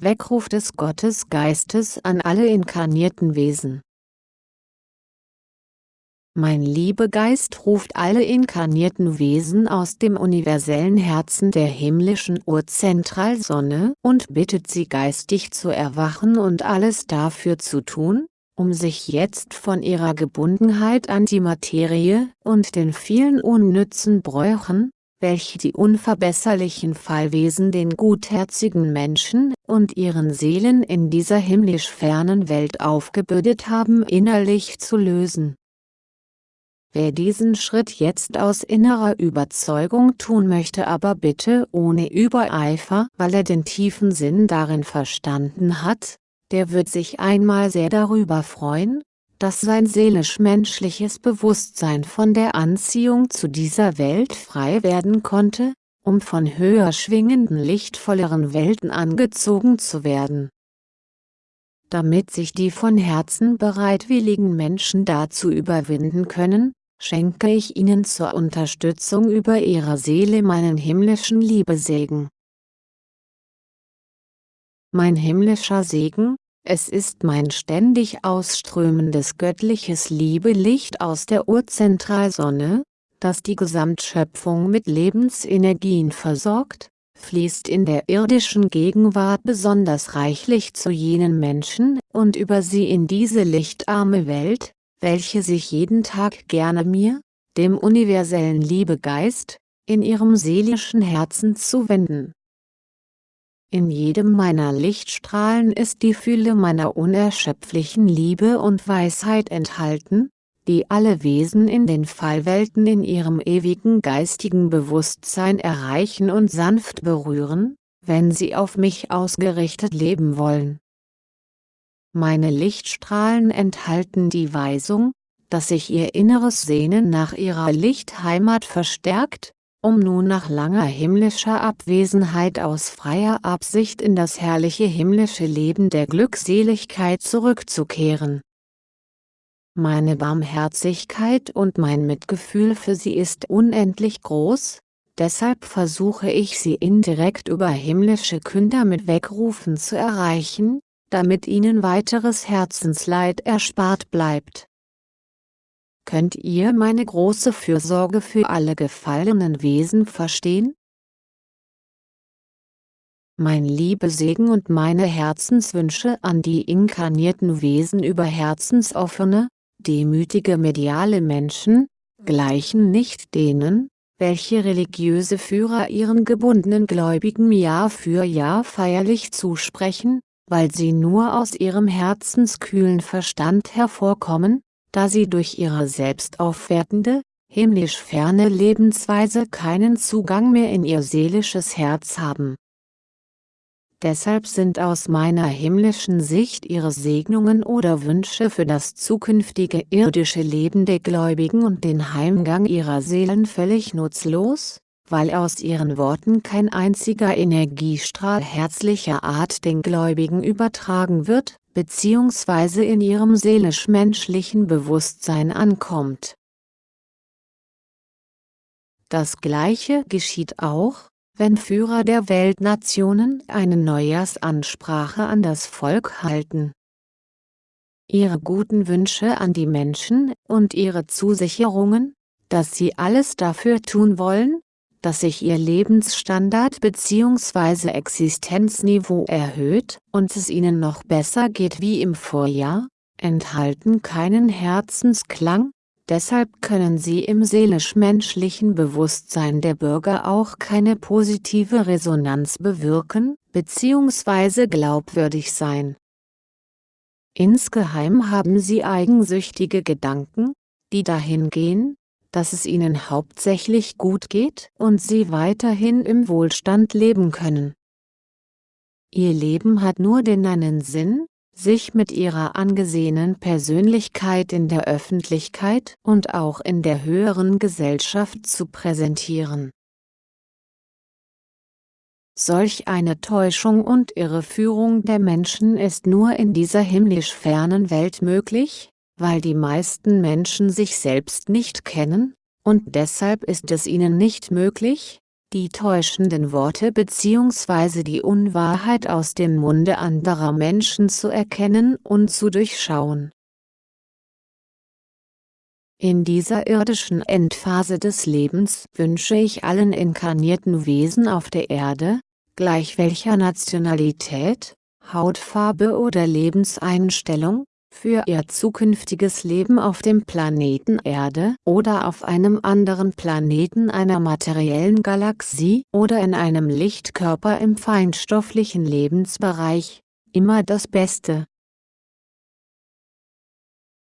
Weckruf des Gottesgeistes an alle inkarnierten Wesen. Mein Liebegeist ruft alle inkarnierten Wesen aus dem universellen Herzen der himmlischen Urzentralsonne und bittet sie geistig zu erwachen und alles dafür zu tun, um sich jetzt von ihrer Gebundenheit an die Materie und den vielen unnützen Bräuchen, welche die unverbesserlichen Fallwesen den gutherzigen Menschen und ihren Seelen in dieser himmlisch fernen Welt aufgebürdet haben innerlich zu lösen. Wer diesen Schritt jetzt aus innerer Überzeugung tun möchte aber bitte ohne Übereifer weil er den tiefen Sinn darin verstanden hat, der wird sich einmal sehr darüber freuen, dass sein seelisch-menschliches Bewusstsein von der Anziehung zu dieser Welt frei werden konnte, um von höher schwingenden lichtvolleren Welten angezogen zu werden. Damit sich die von Herzen bereitwilligen Menschen dazu überwinden können, schenke ich ihnen zur Unterstützung über ihre Seele meinen himmlischen Liebesegen. Mein himmlischer Segen, es ist mein ständig ausströmendes göttliches Liebelicht aus der Urzentralsonne, das die Gesamtschöpfung mit Lebensenergien versorgt, fließt in der irdischen Gegenwart besonders reichlich zu jenen Menschen und über sie in diese lichtarme Welt, welche sich jeden Tag gerne mir, dem universellen Liebegeist, in ihrem seelischen Herzen zuwenden in jedem meiner Lichtstrahlen ist die Fülle meiner unerschöpflichen Liebe und Weisheit enthalten, die alle Wesen in den Fallwelten in ihrem ewigen geistigen Bewusstsein erreichen und sanft berühren, wenn sie auf mich ausgerichtet leben wollen. Meine Lichtstrahlen enthalten die Weisung, dass sich ihr inneres Sehnen nach ihrer Lichtheimat verstärkt, um nun nach langer himmlischer Abwesenheit aus freier Absicht in das herrliche himmlische Leben der Glückseligkeit zurückzukehren. Meine Barmherzigkeit und mein Mitgefühl für sie ist unendlich groß, deshalb versuche ich sie indirekt über himmlische Künder mit Wegrufen zu erreichen, damit ihnen weiteres Herzensleid erspart bleibt Könnt ihr meine große Fürsorge für alle gefallenen Wesen verstehen? Mein Liebesegen und meine Herzenswünsche an die inkarnierten Wesen über herzensoffene, demütige mediale Menschen, gleichen nicht denen, welche religiöse Führer ihren gebundenen Gläubigen Jahr für Jahr feierlich zusprechen, weil sie nur aus ihrem herzenskühlen Verstand hervorkommen, da sie durch ihre selbstaufwertende, himmlisch ferne Lebensweise keinen Zugang mehr in ihr seelisches Herz haben. Deshalb sind aus meiner himmlischen Sicht ihre Segnungen oder Wünsche für das zukünftige irdische Leben der Gläubigen und den Heimgang ihrer Seelen völlig nutzlos, weil aus ihren Worten kein einziger Energiestrahl herzlicher Art den Gläubigen übertragen wird, bzw. in ihrem seelisch-menschlichen Bewusstsein ankommt. Das gleiche geschieht auch, wenn Führer der Weltnationen eine Neujahrsansprache an das Volk halten. Ihre guten Wünsche an die Menschen und ihre Zusicherungen, dass sie alles dafür tun wollen, dass sich ihr Lebensstandard bzw. Existenzniveau erhöht und es ihnen noch besser geht wie im Vorjahr, enthalten keinen Herzensklang, deshalb können sie im seelisch-menschlichen Bewusstsein der Bürger auch keine positive Resonanz bewirken, bzw. glaubwürdig sein. Insgeheim haben sie eigensüchtige Gedanken, die dahin gehen, dass es ihnen hauptsächlich gut geht und sie weiterhin im Wohlstand leben können. Ihr Leben hat nur den einen Sinn, sich mit ihrer angesehenen Persönlichkeit in der Öffentlichkeit und auch in der höheren Gesellschaft zu präsentieren. Solch eine Täuschung und Irreführung der Menschen ist nur in dieser himmlisch fernen Welt möglich, weil die meisten Menschen sich selbst nicht kennen, und deshalb ist es ihnen nicht möglich, die täuschenden Worte bzw. die Unwahrheit aus dem Munde anderer Menschen zu erkennen und zu durchschauen. In dieser irdischen Endphase des Lebens wünsche ich allen inkarnierten Wesen auf der Erde, gleich welcher Nationalität, Hautfarbe oder Lebenseinstellung, für ihr zukünftiges Leben auf dem Planeten Erde oder auf einem anderen Planeten einer materiellen Galaxie oder in einem Lichtkörper im feinstofflichen Lebensbereich, immer das Beste.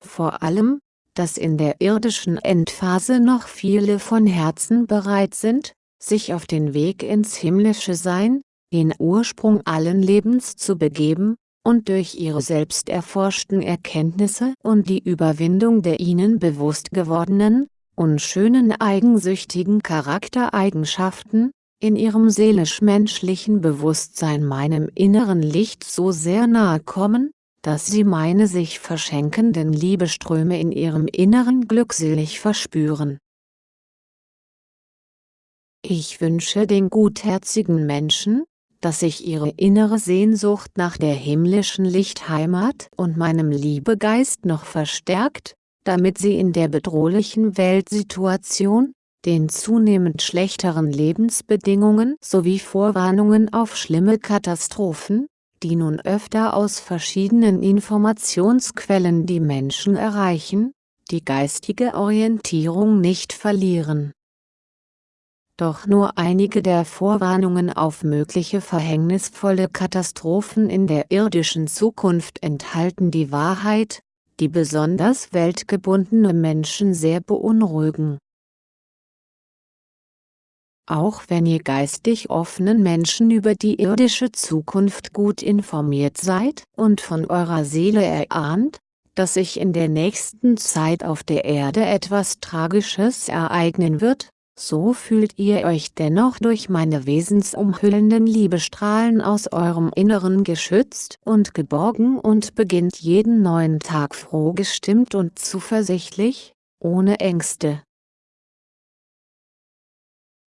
Vor allem, dass in der irdischen Endphase noch viele von Herzen bereit sind, sich auf den Weg ins himmlische Sein, den Ursprung allen Lebens zu begeben, und durch ihre selbst erforschten Erkenntnisse und die Überwindung der ihnen bewusst gewordenen, unschönen eigensüchtigen Charaktereigenschaften, in ihrem seelisch-menschlichen Bewusstsein meinem inneren Licht so sehr nahe kommen, dass sie meine sich verschenkenden Liebeströme in ihrem Inneren glückselig verspüren. Ich wünsche den gutherzigen Menschen, dass sich ihre innere Sehnsucht nach der himmlischen Lichtheimat und meinem Liebegeist noch verstärkt, damit sie in der bedrohlichen Weltsituation, den zunehmend schlechteren Lebensbedingungen sowie Vorwarnungen auf schlimme Katastrophen, die nun öfter aus verschiedenen Informationsquellen die Menschen erreichen, die geistige Orientierung nicht verlieren doch nur einige der Vorwarnungen auf mögliche verhängnisvolle Katastrophen in der irdischen Zukunft enthalten die Wahrheit, die besonders weltgebundene Menschen sehr beunruhigen. Auch wenn ihr geistig offenen Menschen über die irdische Zukunft gut informiert seid und von eurer Seele erahnt, dass sich in der nächsten Zeit auf der Erde etwas Tragisches ereignen wird, so fühlt ihr euch dennoch durch meine wesensumhüllenden Liebestrahlen aus eurem Inneren geschützt und geborgen und beginnt jeden neuen Tag froh gestimmt und zuversichtlich, ohne Ängste.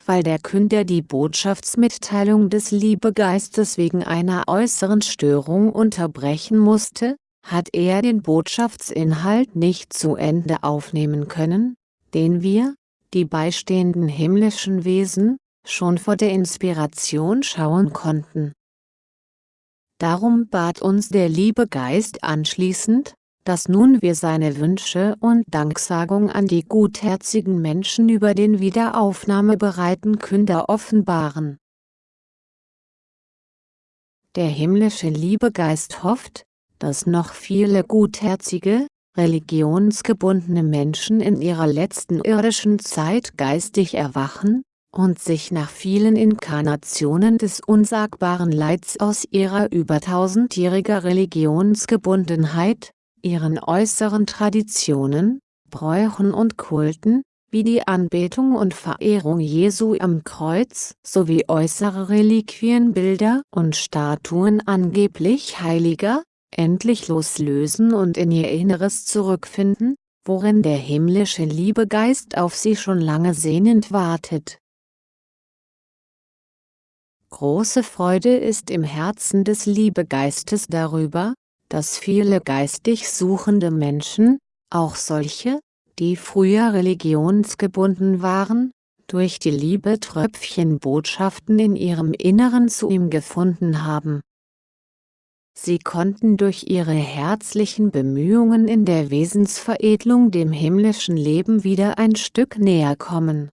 Weil der Künder die Botschaftsmitteilung des Liebegeistes wegen einer äußeren Störung unterbrechen musste, hat er den Botschaftsinhalt nicht zu Ende aufnehmen können, den wir, die beistehenden himmlischen Wesen, schon vor der Inspiration schauen konnten. Darum bat uns der liebe Geist anschließend, dass nun wir seine Wünsche und Danksagung an die gutherzigen Menschen über den wiederaufnahmebereiten Künder offenbaren. Der himmlische Liebegeist hofft, dass noch viele gutherzige, religionsgebundene Menschen in ihrer letzten irdischen Zeit geistig erwachen, und sich nach vielen Inkarnationen des unsagbaren Leids aus ihrer über tausendjähriger Religionsgebundenheit, ihren äußeren Traditionen, Bräuchen und Kulten, wie die Anbetung und Verehrung Jesu am Kreuz sowie äußere Reliquienbilder und Statuen angeblich Heiliger, endlich loslösen und in ihr Inneres zurückfinden, worin der himmlische Liebegeist auf sie schon lange sehnend wartet. Große Freude ist im Herzen des Liebegeistes darüber, dass viele geistig suchende Menschen, auch solche, die früher religionsgebunden waren, durch die Liebe Tröpfchen Botschaften in ihrem Inneren zu ihm gefunden haben Sie konnten durch ihre herzlichen Bemühungen in der Wesensveredelung dem himmlischen Leben wieder ein Stück näher kommen.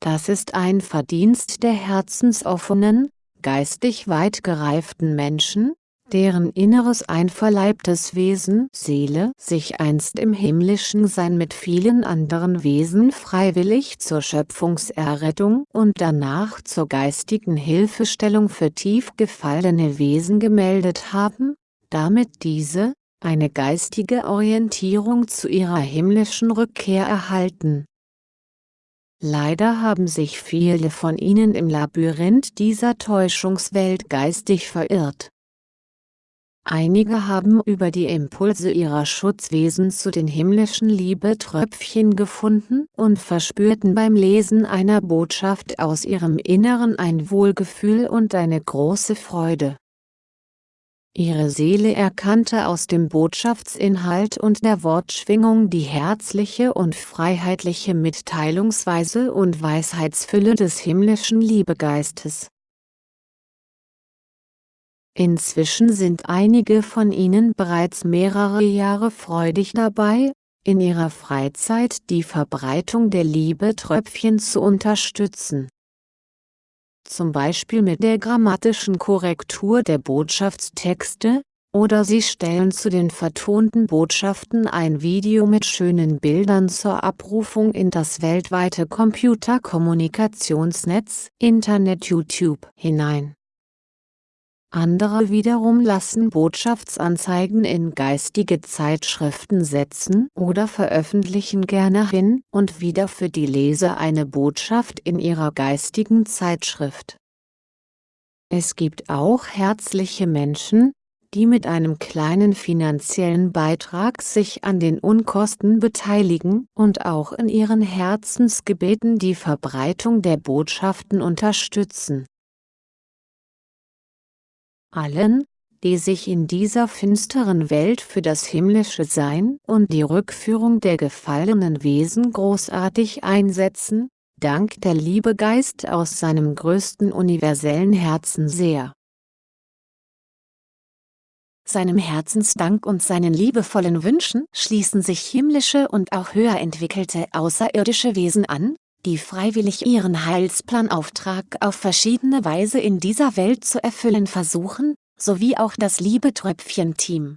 Das ist ein Verdienst der herzensoffenen, geistig weit gereiften Menschen, deren inneres einverleibtes Wesen Seele sich einst im himmlischen Sein mit vielen anderen Wesen freiwillig zur Schöpfungserrettung und danach zur geistigen Hilfestellung für tief gefallene Wesen gemeldet haben, damit diese, eine geistige Orientierung zu ihrer himmlischen Rückkehr erhalten. Leider haben sich viele von ihnen im Labyrinth dieser Täuschungswelt geistig verirrt Einige haben über die Impulse ihrer Schutzwesen zu den himmlischen Liebetröpfchen gefunden und verspürten beim Lesen einer Botschaft aus ihrem Inneren ein Wohlgefühl und eine große Freude. Ihre Seele erkannte aus dem Botschaftsinhalt und der Wortschwingung die herzliche und freiheitliche Mitteilungsweise und Weisheitsfülle des himmlischen Liebegeistes Inzwischen sind einige von ihnen bereits mehrere Jahre freudig dabei, in ihrer Freizeit die Verbreitung der Liebetröpfchen zu unterstützen. Zum Beispiel mit der grammatischen Korrektur der Botschaftstexte, oder sie stellen zu den vertonten Botschaften ein Video mit schönen Bildern zur Abrufung in das weltweite Computerkommunikationsnetz Internet YouTube hinein andere wiederum lassen Botschaftsanzeigen in geistige Zeitschriften setzen oder veröffentlichen gerne hin und wieder für die Leser eine Botschaft in ihrer geistigen Zeitschrift. Es gibt auch herzliche Menschen, die mit einem kleinen finanziellen Beitrag sich an den Unkosten beteiligen und auch in ihren Herzensgebeten die Verbreitung der Botschaften unterstützen allen, die sich in dieser finsteren Welt für das himmlische Sein und die Rückführung der gefallenen Wesen großartig einsetzen, dankt der Liebegeist aus seinem größten universellen Herzen sehr. Seinem Herzensdank und seinen liebevollen Wünschen schließen sich himmlische und auch höher entwickelte außerirdische Wesen an, die freiwillig ihren Heilsplanauftrag auf verschiedene Weise in dieser Welt zu erfüllen versuchen, sowie auch das Liebetröpfchen-Team